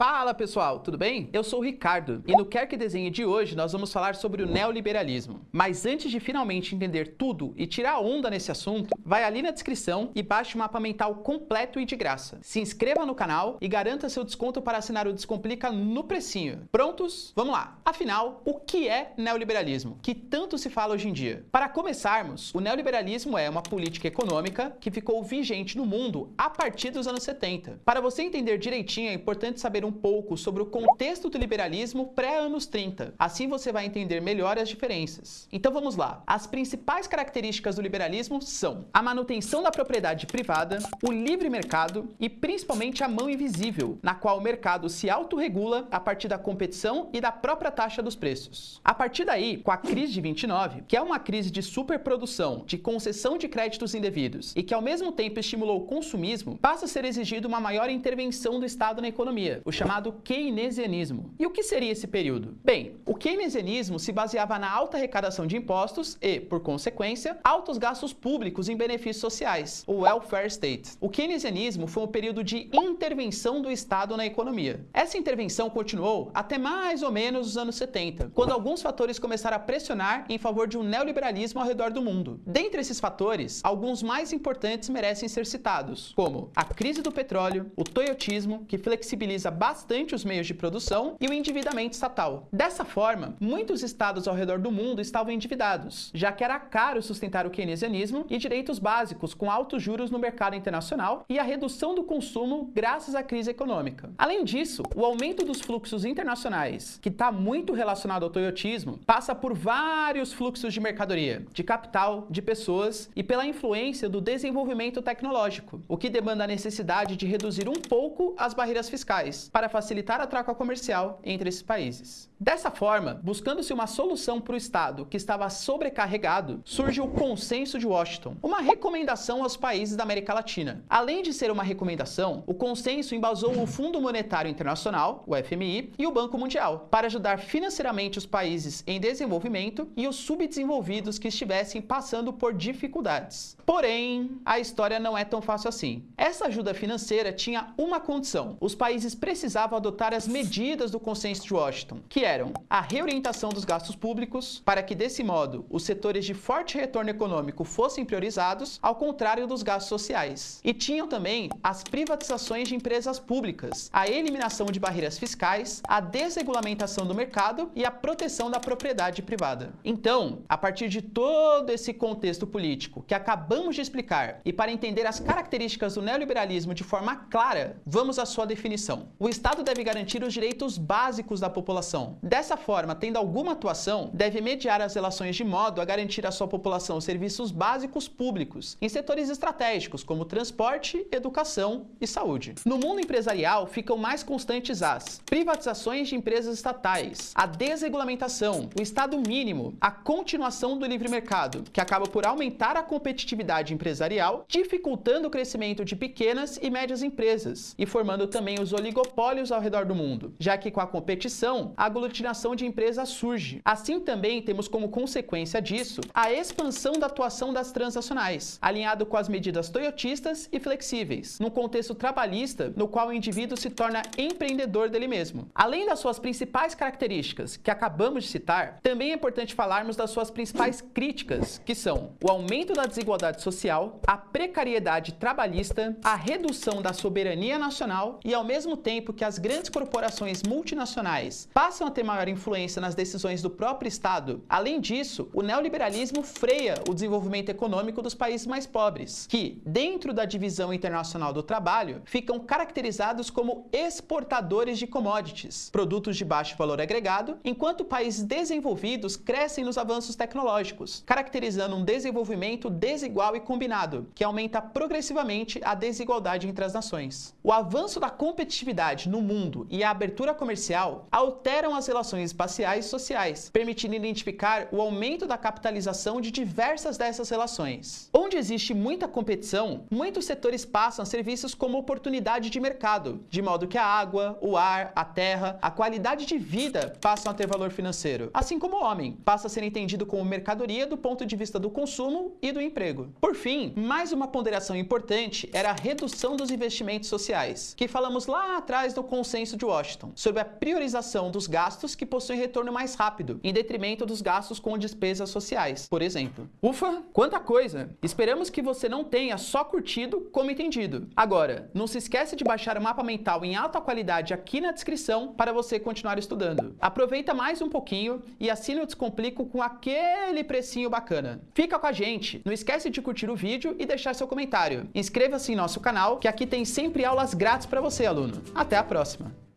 Fala pessoal, tudo bem? Eu sou o Ricardo e no Quer Que Desenhe de hoje nós vamos falar sobre o neoliberalismo. Mas antes de finalmente entender tudo e tirar onda nesse assunto, vai ali na descrição e baixe o mapa mental completo e de graça. Se inscreva no canal e garanta seu desconto para assinar o Descomplica no precinho. Prontos? Vamos lá! Afinal, o que é neoliberalismo? Que tanto se fala hoje em dia? Para começarmos, o neoliberalismo é uma política econômica que ficou vigente no mundo a partir dos anos 70. Para você entender direitinho, é importante saber um pouco sobre o contexto do liberalismo pré-anos 30. Assim você vai entender melhor as diferenças. Então vamos lá. As principais características do liberalismo são a manutenção da propriedade privada, o livre mercado e principalmente a mão invisível, na qual o mercado se autorregula a partir da competição e da própria taxa dos preços. A partir daí, com a crise de 29, que é uma crise de superprodução, de concessão de créditos indevidos e que ao mesmo tempo estimulou o consumismo, passa a ser exigido uma maior intervenção do Estado na economia, o chamado keynesianismo. E o que seria esse período? Bem, o keynesianismo se baseava na alta arrecadação de impostos e, por consequência, altos gastos públicos em benefícios sociais, o welfare state. O keynesianismo foi um período de intervenção do Estado na economia. Essa intervenção continuou até mais ou menos os anos 70, quando alguns fatores começaram a pressionar em favor de um neoliberalismo ao redor do mundo. Dentre esses fatores, alguns mais importantes merecem ser citados, como a crise do petróleo, o toyotismo, que flexibiliza bastante os meios de produção e o endividamento estatal. Dessa forma, muitos estados ao redor do mundo estavam endividados, já que era caro sustentar o keynesianismo e direitos básicos com altos juros no mercado internacional e a redução do consumo graças à crise econômica. Além disso, o aumento dos fluxos internacionais, que está muito relacionado ao toyotismo, passa por vários fluxos de mercadoria, de capital, de pessoas e pela influência do desenvolvimento tecnológico, o que demanda a necessidade de reduzir um pouco as barreiras fiscais para facilitar a troca comercial entre esses países. Dessa forma, buscando-se uma solução para o Estado que estava sobrecarregado, surge o Consenso de Washington, uma recomendação aos países da América Latina. Além de ser uma recomendação, o consenso embasou o Fundo Monetário Internacional, o FMI, e o Banco Mundial, para ajudar financeiramente os países em desenvolvimento e os subdesenvolvidos que estivessem passando por dificuldades. Porém, a história não é tão fácil assim. Essa ajuda financeira tinha uma condição: os países precisavam adotar as medidas do Consenso de Washington, que eram a reorientação dos gastos públicos, para que desse modo os setores de forte retorno econômico fossem priorizados, ao contrário dos gastos sociais. E tinham também as privatizações de empresas públicas, a eliminação de barreiras fiscais, a desregulamentação do mercado e a proteção da propriedade privada. Então, a partir de todo esse contexto político que acabamos de explicar e para entender as características do neoliberalismo de forma clara, vamos à sua definição. O Estado deve garantir os direitos básicos da população. Dessa forma, tendo alguma atuação, deve mediar as relações de modo a garantir à sua população serviços básicos públicos em setores estratégicos como transporte, educação e saúde. No mundo empresarial, ficam mais constantes as privatizações de empresas estatais, a desregulamentação, o Estado mínimo, a continuação do livre mercado, que acaba por aumentar a competitividade empresarial, dificultando o crescimento de pequenas e médias empresas e formando também os oligopólios ao redor do mundo, já que com a competição, a aglutinação de empresas surge. Assim também temos como consequência disso a expansão da atuação das transnacionais, alinhado com as medidas toyotistas e flexíveis, num contexto trabalhista no qual o indivíduo se torna empreendedor dele mesmo. Além das suas principais características, que acabamos de citar, também é importante falarmos das suas principais críticas, que são o aumento da desigualdade social, a precariedade trabalhista, a redução da soberania nacional e, ao mesmo tempo que as grandes corporações multinacionais passam a ter maior influência nas decisões do próprio Estado. Além disso, o neoliberalismo freia o desenvolvimento econômico dos países mais pobres, que, dentro da divisão internacional do trabalho, ficam caracterizados como exportadores de commodities, produtos de baixo valor agregado, enquanto países desenvolvidos crescem nos avanços tecnológicos, caracterizando um desenvolvimento desigual e combinado, que aumenta progressivamente a desigualdade entre as nações. O avanço da competitividade no mundo e a abertura comercial alteram as relações espaciais e sociais, permitindo identificar o aumento da capitalização de diversas dessas relações. Onde existe muita competição, muitos setores passam a ser vistos como oportunidade de mercado, de modo que a água, o ar, a terra, a qualidade de vida passam a ter valor financeiro, assim como o homem passa a ser entendido como mercadoria do ponto de vista do consumo e do emprego. Por fim, mais uma ponderação importante era a redução dos investimentos sociais, que falamos lá atrás mais no consenso de Washington sobre a priorização dos gastos que possuem retorno mais rápido, em detrimento dos gastos com despesas sociais, por exemplo. Ufa, quanta coisa! Esperamos que você não tenha só curtido como entendido. Agora, não se esquece de baixar o mapa mental em alta qualidade aqui na descrição para você continuar estudando. Aproveita mais um pouquinho e assine o Descomplico com aquele precinho bacana. Fica com a gente, não esquece de curtir o vídeo e deixar seu comentário. Inscreva-se em nosso canal, que aqui tem sempre aulas grátis para você, aluno. Até a próxima!